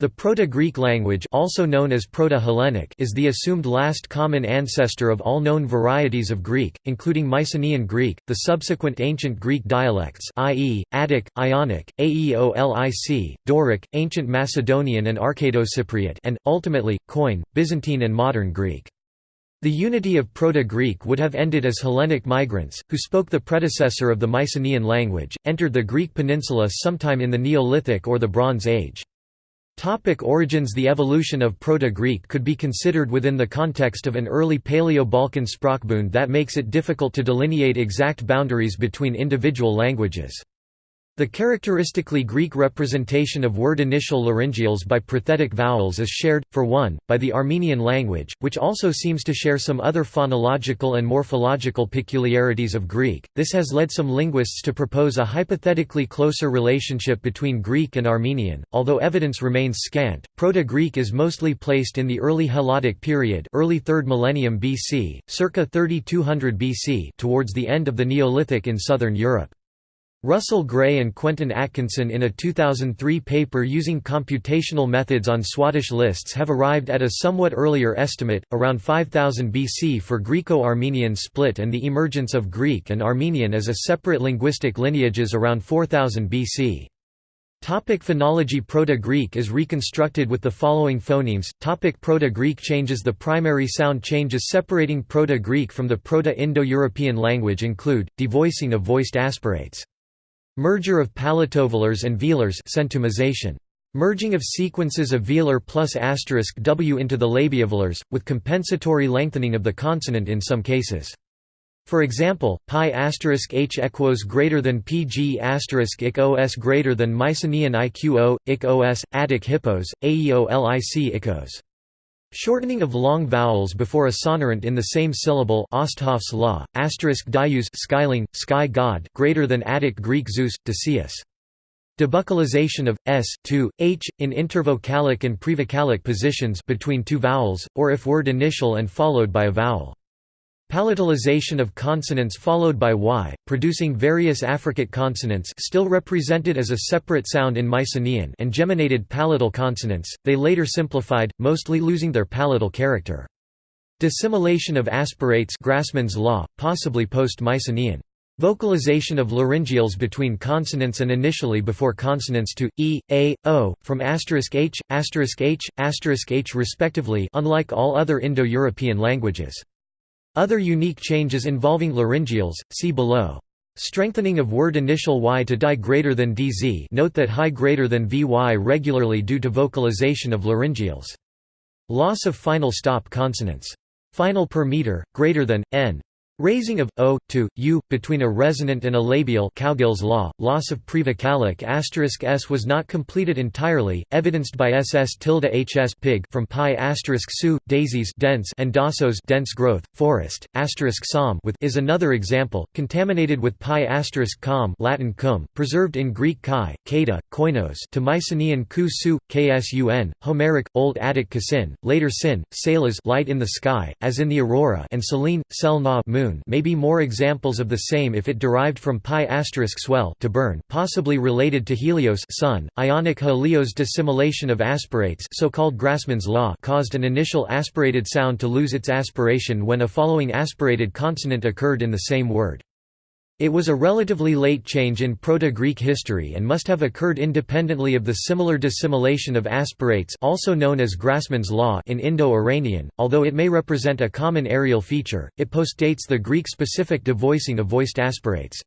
The Proto-Greek language also known as Proto-Hellenic is the assumed last common ancestor of all known varieties of Greek, including Mycenaean Greek, the subsequent ancient Greek dialects i.e., Attic, Ionic, Aeolic, Doric, ancient Macedonian and Arcado-Cypriot and, ultimately, Koine, Byzantine and Modern Greek. The unity of Proto-Greek would have ended as Hellenic migrants, who spoke the predecessor of the Mycenaean language, entered the Greek peninsula sometime in the Neolithic or the Bronze Age. Topic origins The evolution of Proto-Greek could be considered within the context of an early Paleo-Balkan sprachbund that makes it difficult to delineate exact boundaries between individual languages. The characteristically Greek representation of word initial laryngeals by prothetic vowels is shared, for one, by the Armenian language, which also seems to share some other phonological and morphological peculiarities of Greek. This has led some linguists to propose a hypothetically closer relationship between Greek and Armenian, although evidence remains scant. Proto-Greek is mostly placed in the early Helladic period, early 3rd millennium BC, circa 3200 BC, towards the end of the Neolithic in southern Europe. Russell Gray and Quentin Atkinson in a 2003 paper using computational methods on Swadesh lists have arrived at a somewhat earlier estimate, around 5000 BC for Greco-Armenian split and the emergence of Greek and Armenian as a separate linguistic lineages around 4000 BC. Topic phonology Proto-Greek is reconstructed with the following phonemes. Topic Proto-Greek changes The primary sound changes separating Proto-Greek from the Proto-Indo-European language include, devoicing of voiced aspirates. Merger of palatovelars and velars centumization. Merging of sequences of velar plus asterisk w into the labiovelars, with compensatory lengthening of the consonant in some cases. For example, pi asterisk h equos greater than pg asterisk ik os greater than Mycenaean iqo, ik os, Attic hippos, aeolic ikos. Shortening of long vowels before a sonorant in the same syllable Osthoff's law, asterisk dius skyling, sky god greater than Attic Greek Zeus, Decius. Debuccalization of s to h in intervocalic and prevocalic positions between two vowels, or if word initial and followed by a vowel. Palatalization of consonants followed by y, producing various affricate consonants still represented as a separate sound in Mycenaean and geminated palatal consonants, they later simplified, mostly losing their palatal character. Dissimilation of aspirates Grassmann's law, possibly post-Mycenaean. Vocalization of laryngeals between consonants and initially before consonants to e, a, o, from asterisk h, asterisk h, asterisk h respectively unlike all other Indo-European languages. Other unique changes involving laryngeals, see below. Strengthening of word initial y to die greater than dz note that high greater than vy regularly due to vocalization of laryngeals. Loss of final stop consonants. Final per meter, greater than, n. Raising of o to u between a resonant and a labial Cowgill's law. Loss of prevocalic asterisk s was not completed entirely, evidenced by ss tilde hs pig from pi asterisk su daisies dense and dasos dense growth forest asterisk som with is another example, contaminated with pi asterisk com Latin cum, preserved in Greek kai, kata, koinos to Mycenaean ku su ksun, Homeric Old Attic kasin, later sin, salas light in the sky, as in the aurora, and selene, sel na moon moon may be more examples of the same if it derived from pi asterisk swell to burn possibly related to Helios sun. Ionic Helios dissimilation of aspirates so-called Grassmann's law caused an initial aspirated sound to lose its aspiration when a following aspirated consonant occurred in the same word. It was a relatively late change in Proto-Greek history and must have occurred independently of the similar dissimilation of aspirates also known as Grassmann's law in Indo-Iranian, although it may represent a common areal feature, it postdates the Greek-specific devoicing of voiced aspirates.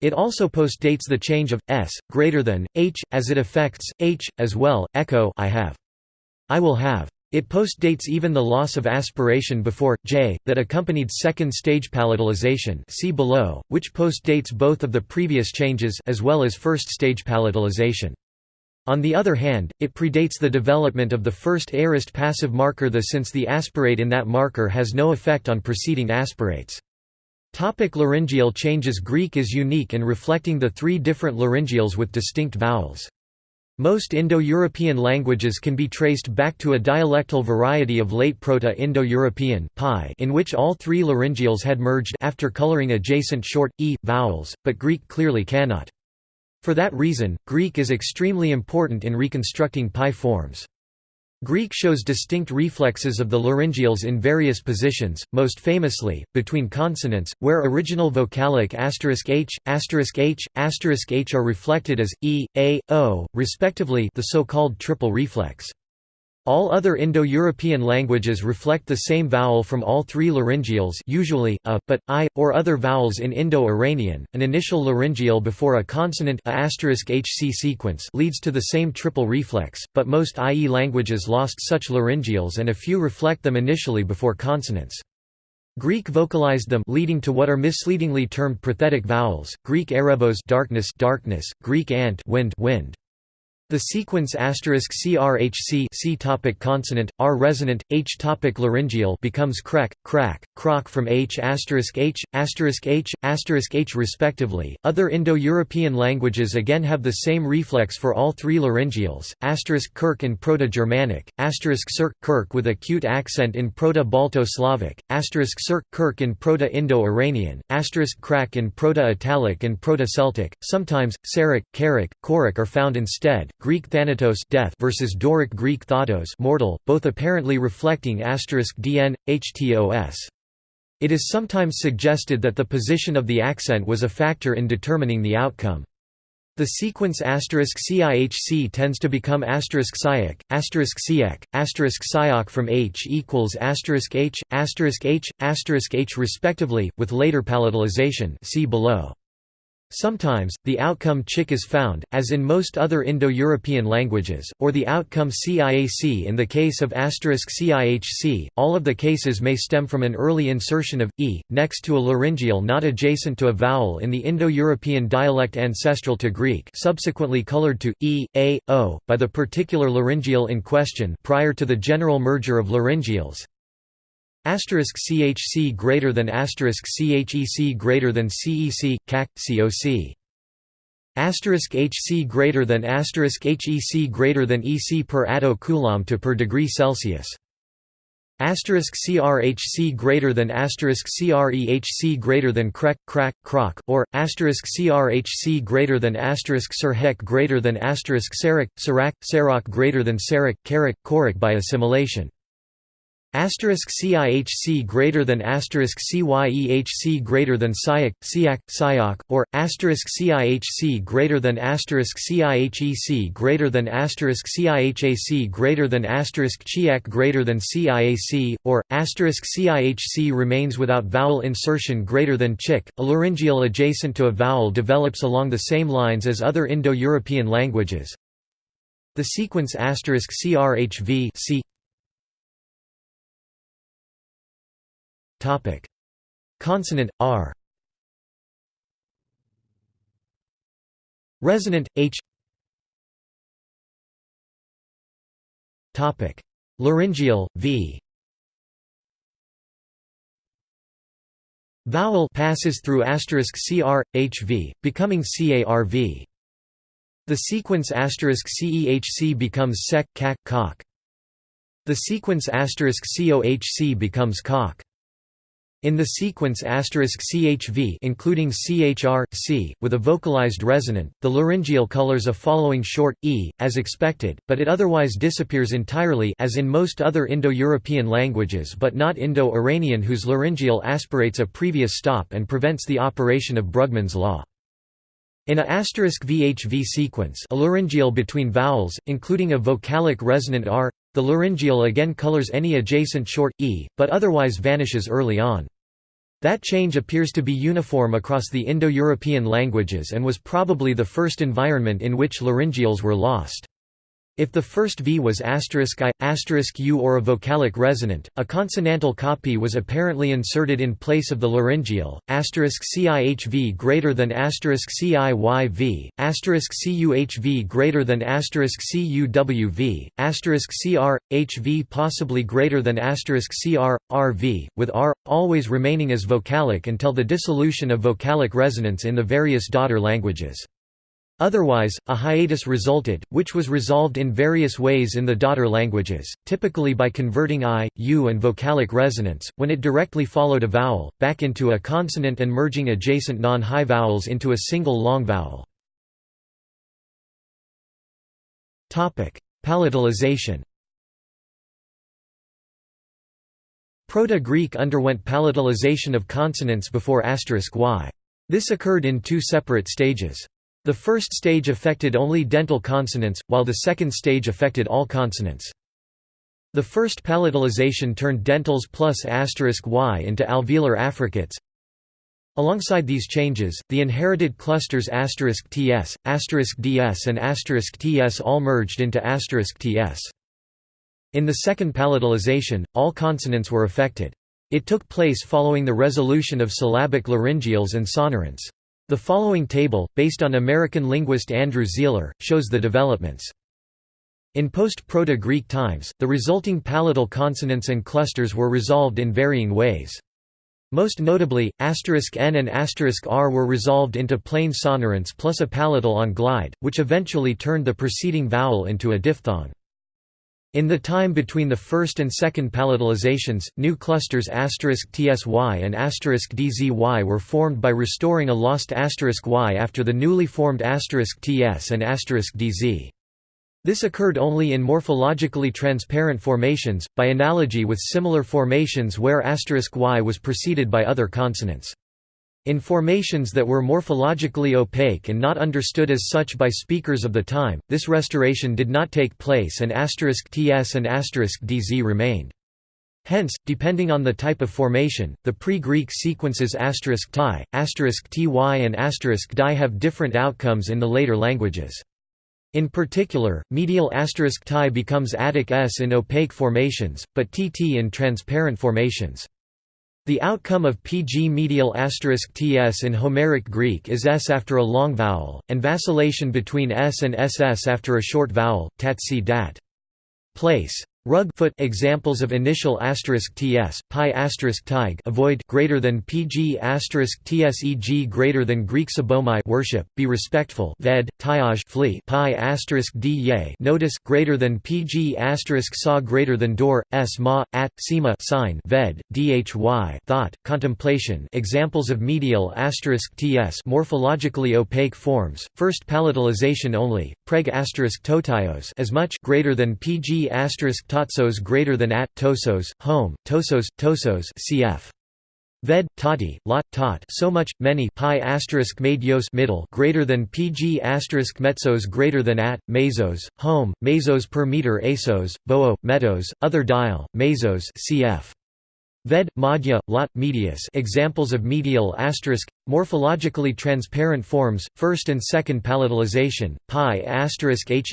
It also postdates the change of s greater than h as it affects h as well. Echo I have. I will have. It postdates even the loss of aspiration before j that accompanied second stage palatalization see below, which postdates both of the previous changes as well as first stage palatalization. On the other hand, it predates the development of the first aorist passive marker the since the aspirate in that marker has no effect on preceding aspirates. Topic laryngeal changes Greek is unique in reflecting the three different laryngeals with distinct vowels. Most Indo-European languages can be traced back to a dialectal variety of late Proto-Indo-European in which all three laryngeals had merged after coloring adjacent short, e, vowels, but Greek clearly cannot. For that reason, Greek is extremely important in reconstructing Pi forms. Greek shows distinct reflexes of the laryngeals in various positions, most famously, between consonants, where original vocalic *h*, *h*, *h are reflected as e, a, o, respectively the so-called triple reflex. All other Indo-European languages reflect the same vowel from all three laryngeals usually, a, but, i, or other vowels in Indo-Iranian. An initial laryngeal before a consonant a *hc sequence leads to the same triple reflex, but most IE languages lost such laryngeals and a few reflect them initially before consonants. Greek vocalized them leading to what are misleadingly termed prothetic vowels, Greek erebos darkness, darkness, Greek ant wind, wind. The sequence *crhc C topic consonant, R resonant, H topic laryngeal becomes crack, crack, croc from H asterisk H, asterisk H, asterisk H respectively. Other Indo-European languages again have the same reflex for all three laryngeals, asterisk kirk in Proto-Germanic, asterisk cirk, kirk with acute accent in Proto-Balto-Slavic, asterisk cirk, kirk in Proto-Indo-Iranian, asterisk crack in Proto-Italic and Proto-Celtic. Sometimes, Sarek, Karak, Korik are found instead. Greek thanatos death versus Doric Greek thatos mortal, both apparently reflecting asterisk dn, htos. It is sometimes suggested that the position of the accent was a factor in determining the outcome. The sequence *CIHC tends to become asterisk *siak, asterisk asterisk *siok from H equals asterisk H, asterisk H, asterisk H respectively, with later palatalization see below. Sometimes, the outcome chik is found, as in most other Indo-European languages, or the outcome ciac in the case of asterisk *cihc. All of the cases may stem from an early insertion of e next to a laryngeal not adjacent to a vowel in the Indo-European dialect ancestral to Greek, subsequently colored to e, a, o by the particular laryngeal in question prior to the general merger of laryngeals. Asterisk CHC greater than asterisk CHEC greater than CEC, CAC, COC. Asterisk HC greater than asterisk HEC greater than EC per atto coulomb to per degree Celsius. Asterisk CRHC greater than asterisk CREHC greater than crec, crack, croc, or asterisk CRHC greater than asterisk Sirhek greater than asterisk Sarak, Sarak, Sarok greater than Sarak, Karak, Korak by assimilation. Asterisk CIHC greater than asterisk CYEHC greater than SIAC, SIAC, SIAC, or asterisk CIHC greater than asterisk CIHEC greater than asterisk CIHAC greater than asterisk CHIAC greater than CIAC, or asterisk CIHC remains without vowel insertion greater than CHIC. A laryngeal adjacent to a vowel develops along the same lines as other Indo-European languages. The sequence asterisk CRHV Topic: Consonant R. Resonant H. Topic: Laryngeal V. Vowel passes through asterisk cr hv, becoming carv. The sequence asterisk cehc becomes sec, cac, cock. The sequence asterisk cohc becomes cock. In the sequence *CHV including CHR, C, with a vocalized resonant, the laryngeal colors a following short, e, as expected, but it otherwise disappears entirely as in most other Indo-European languages but not Indo-Iranian whose laryngeal aspirates a previous stop and prevents the operation of Brugmann's law. In a VHV sequence a laryngeal between vowels, including a vocalic resonant R, the laryngeal again colors any adjacent short, e, but otherwise vanishes early on. That change appears to be uniform across the Indo-European languages and was probably the first environment in which laryngeals were lost. If the first V was asterisk i, asterisk u or a vocalic resonant, a consonantal copy was apparently inserted in place of the laryngeal, asterisk CIHV greater than CIYV, CUHV greater than CUWV, CR, HV possibly greater than CR, RV, with R, always remaining as vocalic until the dissolution of vocalic resonance in the various daughter languages. Otherwise, a hiatus resulted, which was resolved in various ways in the daughter languages, typically by converting I, U and vocalic resonance, when it directly followed a vowel, back into a consonant and merging adjacent non-high vowels into a single long vowel. Palatalization Proto-Greek underwent palatalization of consonants before asterisk y. This occurred in two separate stages. The first stage affected only dental consonants, while the second stage affected all consonants. The first palatalization turned dentals plus asterisk y into alveolar affricates. Alongside these changes, the inherited clusters asterisk *ts, asterisk *ds and asterisk *ts all merged into asterisk *ts. In the second palatalization, all consonants were affected. It took place following the resolution of syllabic laryngeals and sonorants. The following table, based on American linguist Andrew Sihler, shows the developments. In post-Proto-Greek times, the resulting palatal consonants and clusters were resolved in varying ways. Most notably, asterisk *n and asterisk *r were resolved into plain sonorants plus a palatal on glide, which eventually turned the preceding vowel into a diphthong. In the time between the first and second palatalizations, new clusters *tsy and *dzy were formed by restoring a lost y after the newly formed *ts and *dz. This occurred only in morphologically transparent formations, by analogy with similar formations where y was preceded by other consonants. In formations that were morphologically opaque and not understood as such by speakers of the time, this restoration did not take place and *ts and asterisk *dz remained. Hence, depending on the type of formation, the pre-Greek sequences asterisk *ti, asterisk *ty and *di have different outcomes in the later languages. In particular, medial asterisk *ti becomes Attic s in opaque formations, but tt in transparent formations. The outcome of pg medial asterisk *ts in Homeric Greek is s after a long vowel, and vacillation between s and ss after a short vowel, tat dat. Place Rug foot examples of initial asterisk ts, pi asterisk tig avoid greater than pg asterisk tseg greater than Greek sabomai worship, be respectful ved, tiaj flee pi asterisk d notice greater than pg asterisk saw greater than door, s ma, at, sema sign ved, dhy thought, contemplation examples of medial asterisk ts morphologically opaque forms, first palatalization only, preg asterisk totios as much greater than pg asterisk Totsos greater than at tosos, home, tosos, tosos cf. Ved, tati, lot, tot so much, many pi asterisk medios middle greater than pg asterisk metzos greater than at, mesos, home, mesos per meter asos, boo, metos, other dial, mesos cf. Ved, madhya, lot, medius examples of medial asterisk, morphologically transparent forms, first and second palatalization, pi asterisk herht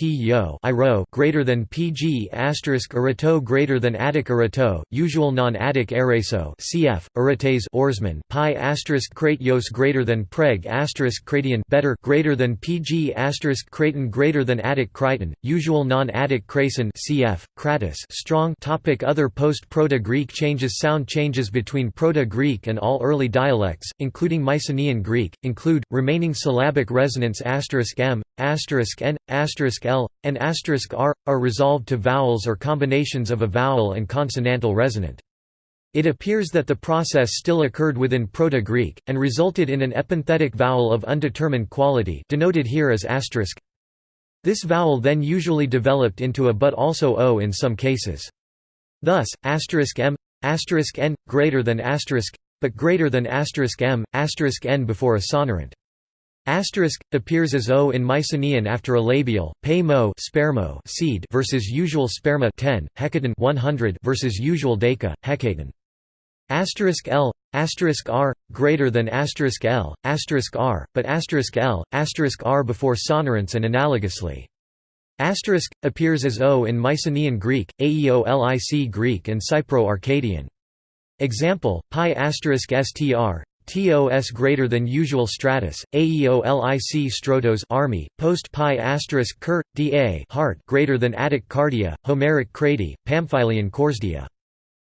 yo greater than pg asterisk erato greater than attic erato, usual non-attic eraso cf. erates oarsman pi asterisk kratios greater than preg asterisk kratian better greater than pg asterisk kraton greater than attic crichton, usual non-attic crason cf. kratos strong topic Other post-Proto-Greek changes Sound changes between Proto-Greek and all early dialects, including Mycenaean Greek, include, remaining syllabic resonance m, n, l, and r, are resolved to vowels or combinations of a vowel and consonantal resonant. It appears that the process still occurred within Proto-Greek, and resulted in an epenthetic vowel of undetermined quality denoted here as asterisk. This vowel then usually developed into a but also o in some cases. Thus, m n greater than but greater than n before a sonorant. Asterisk appears as o in Mycenaean after a labial. Pay mo spermo seed versus usual sperma 10, hecaton 100 versus usual deca, hecaton. Asterisk l asterisk r greater than asterisk l asterisk r, but asterisk l asterisk r before sonorants and analogously. Asterisk appears as O in Mycenaean Greek, Aeolic Greek and Cypro-Arcadian. Example: pi asterisk str tos greater than usual stratus, aeolic strotos army, post pi asterisk cur, da heart greater than Attic cardia, Homeric crati, Pamphylian corsdia.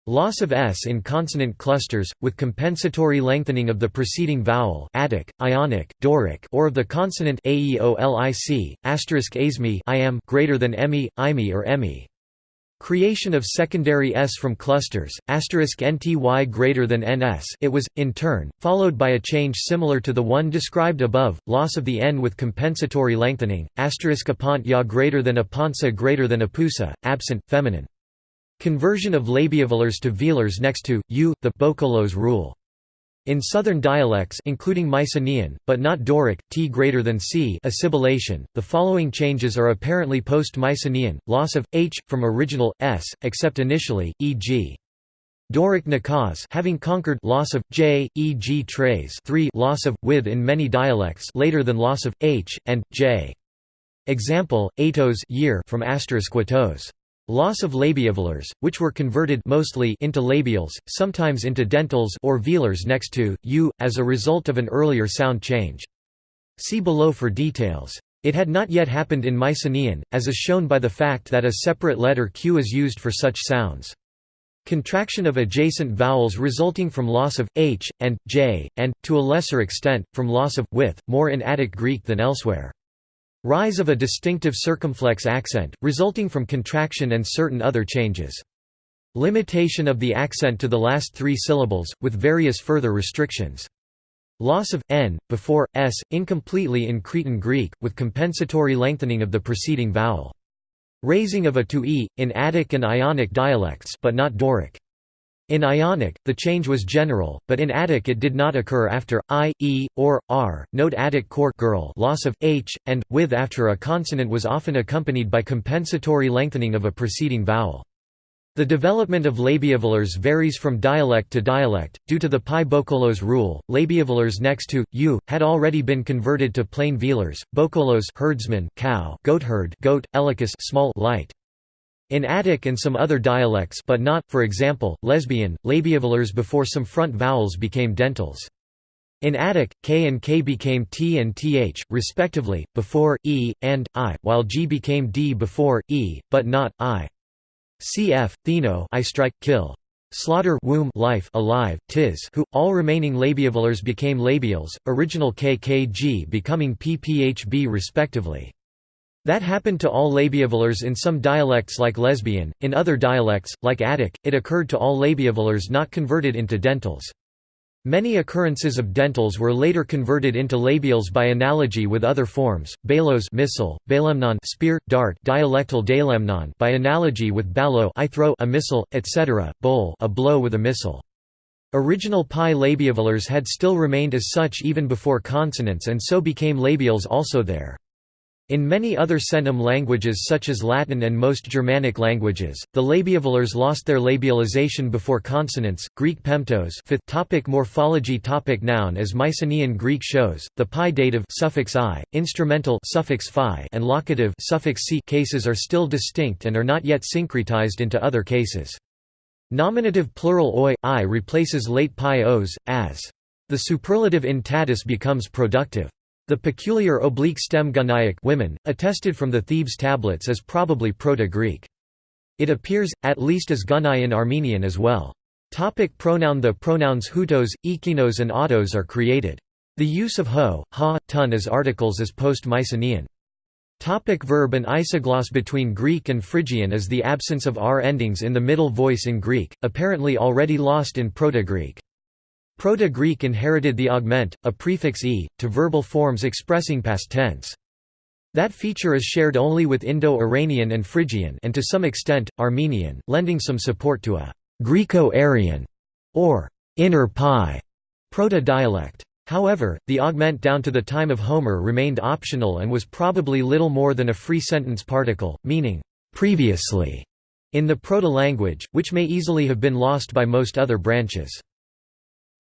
Loss of s in consonant clusters, with compensatory lengthening of the preceding vowel Attic, Ionic, Doric or of the consonant aeolic, asterisk asmi greater than emi, imi or emi. Creation of secondary s from clusters, asterisk nty greater than ns it was, in turn, followed by a change similar to the one described above, loss of the n with compensatory lengthening, apont ya greater than apontsa greater than apusa, absent, feminine. Conversion of labiovelars to velars next to, u, the boukolos rule. In southern dialects including Mycenaean, but not Doric, t greater than c assimilation, the following changes are apparently post-Mycenaean, loss of, h, from original, s, except initially, e.g. Doric nakaz having conquered loss of j, e.g. trays 3 loss of, with in many dialects later than loss of, h, and, j. Example, atos year from asterisk Loss of labiovelars, which were converted mostly into labials, sometimes into dentals or velars next to u, as a result of an earlier sound change. See below for details. It had not yet happened in Mycenaean, as is shown by the fact that a separate letter q is used for such sounds. Contraction of adjacent vowels resulting from loss of h, and, j, and, to a lesser extent, from loss of, with, more in Attic Greek than elsewhere. Rise of a distinctive circumflex accent, resulting from contraction and certain other changes. Limitation of the accent to the last three syllables, with various further restrictions. Loss of n before s incompletely in Cretan Greek, with compensatory lengthening of the preceding vowel. Raising of a to e in Attic and Ionic dialects, but not Doric. In Ionic, the change was general, but in Attic it did not occur after i, e, or r. Note Attic court girl loss of h and with after a consonant was often accompanied by compensatory lengthening of a preceding vowel. The development of labiovelars varies from dialect to dialect, due to the Pi boukolos rule. Labiovelars next to u had already been converted to plain velars. boukolos herdsman, cow, goatherd, goat, elicus small light. In Attic and some other dialects but not, for example, lesbian, labiovelars before some front vowels became dentals. In Attic, k and k became t and th, respectively, before, e, and, i, while g became d before, e, but not, i. Cf. Theno I strike, kill. Slaughter womb life alive, tis who, all remaining labiovelars became labials, original kkg becoming pphb respectively. That happened to all labiovelars in some dialects like lesbian, in other dialects, like Attic, it occurred to all labiovelars not converted into dentals. Many occurrences of dentals were later converted into labials by analogy with other forms, balos missile, balemnon spear, dart dialectal dalemnon by analogy with balo I throw a missile, etc., bowl a blow with a missile. Original pi labiovelars had still remained as such even before consonants and so became labials also there. In many other Centum languages such as Latin and most Germanic languages, the labiovelars lost their labialization before consonants. Greek pemptos. Fifth topic morphology topic Noun as Mycenaean Greek shows, the pi dative suffix i, instrumental suffix phi, and locative suffix c cases are still distinct and are not yet syncretized into other cases. Nominative plural oi, i replaces late pi os, as. The superlative in tatus becomes productive. The peculiar oblique stem gunaic women, attested from the Thebes tablets as probably Proto-Greek. It appears, at least as gunai in Armenian as well. Topic pronoun The pronouns hutos, ekinos and autos are created. The use of ho, ha, tun as articles is post-Mycenaean. Topic verb An isogloss between Greek and Phrygian is the absence of r endings in the middle voice in Greek, apparently already lost in Proto-Greek. Proto-Greek inherited the augment, a prefix e, to verbal forms expressing past tense. That feature is shared only with Indo-Iranian and Phrygian and to some extent, Armenian, lending some support to a Greco-Aryan or inner pi proto-dialect. However, the augment down to the time of Homer remained optional and was probably little more than a free sentence particle, meaning previously in the proto-language, which may easily have been lost by most other branches.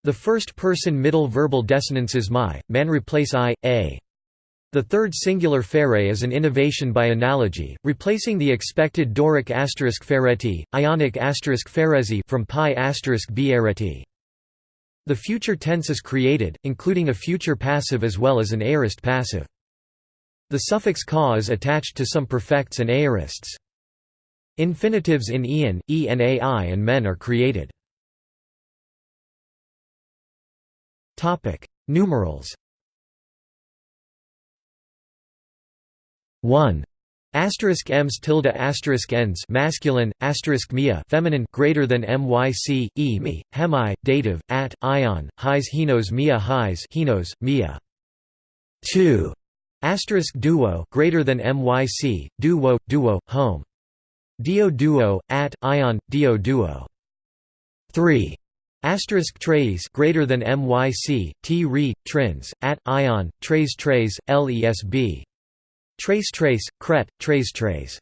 The first-person middle verbal desinences my, man replace i, a. The third singular fere is an innovation by analogy, replacing the expected Doric asterisk fereti, Ionic asterisk ferezi from pi asterisk biereti. The future tense is created, including a future passive as well as an aorist passive. The suffix ka is attached to some perfects and aorists. Infinitives in ian, enai and men are created. Topic: Numerals. 1. Asterisk ems tilde asterisk ends masculine asterisk mia feminine greater than myc e me hemi dative at ion highs henos mia highs henos mia. Two asterisk duo greater than myc duo duo home. Dio duo at ion dio duo. Three asterisk trays greater than myc t re trins at ion trays trays lesb Trace trace, cret, trace trace.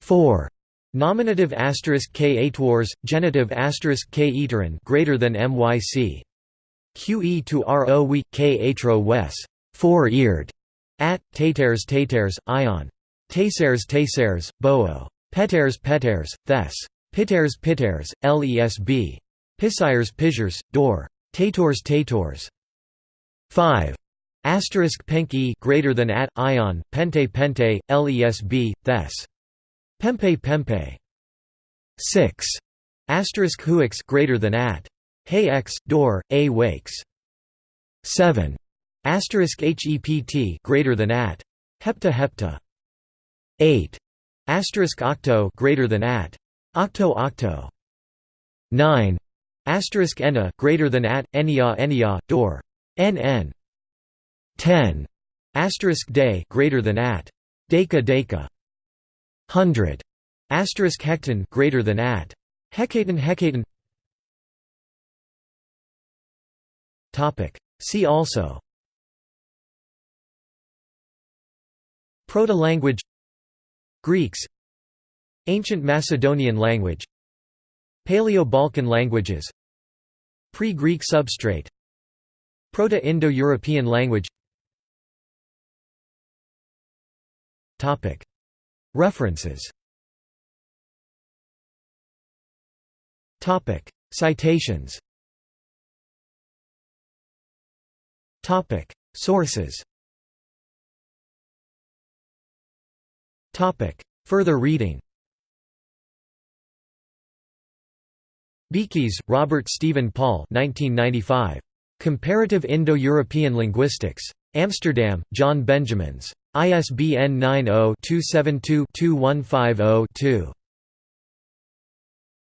4. Nominative asterisk k atwars, genitive asterisk k eterin greater than myc. QE to RO we, K atro wes, four-eared, at taters taters, ion. Tasers tasers, boo. Peters peters, thes. Piters piters, lesb. Pisires pissures, door. Tators tators. 5. Asterisk penk e greater than at ion pente pente lesb thes pempe pempe. 6 asterisk huix greater than at. Hey x door a wakes. 7 asterisk hept greater than at. Hepta hepta. 8 asterisk octo greater than at. Octo octo. 9 asterisk greater than at enia enia nn 10 asterisk day greater than at. Deca deca 100 asterisk hecton greater than at. Hecaton hecaton topic. See also. Proto-language. Greeks. Ancient Macedonian language. Paleo-Balkan languages Pre-Greek substrate Proto-Indo-European language. Topic. References. Citations. Sources. Topic. Further reading Beekes, Robert Stephen Paul 1995. Comparative Indo-European Linguistics. Amsterdam, John Benjamins. ISBN 90-272-2150-2.